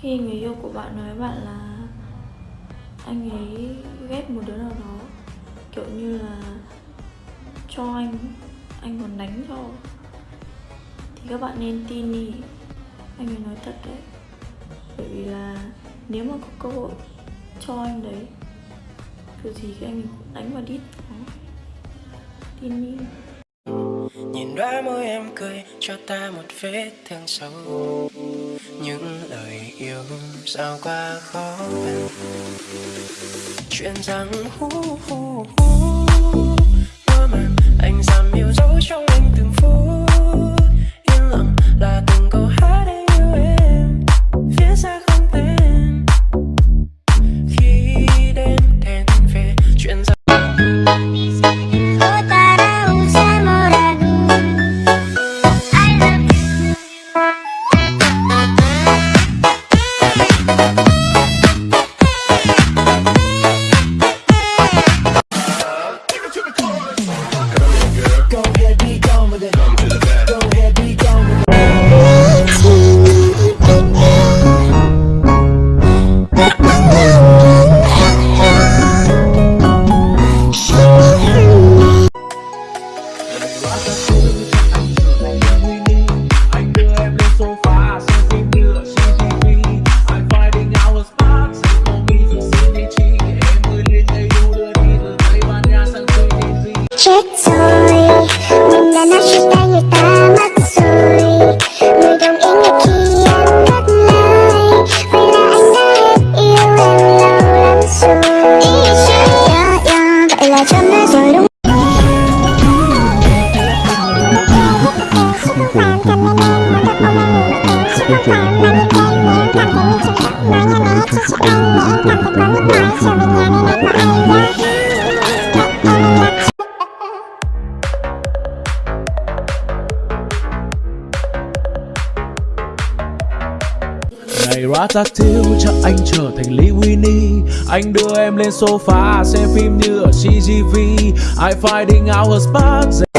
khi người yêu của bạn nói với bạn là anh ấy ghét một đứa nào đó, kiểu như là cho anh anh còn đánh cho. Thì các bạn nên tin đi, anh ấy nói thật đấy. Bởi vì là nếu mà có cơ hội cho anh đấy, kiểu gì cái anh ấy cũng đánh vào đít đó. Tin đi. Nhìn đóa môi em cười, cho ta một vết thương sâu. Những lời yêu sao qua khó khăn. Chuyện rằng hú hú hú ngày Ratatouille cho anh trở thành Lee Winnie. Anh đưa em lên sofa xem phim như ở CGV I finding out her spot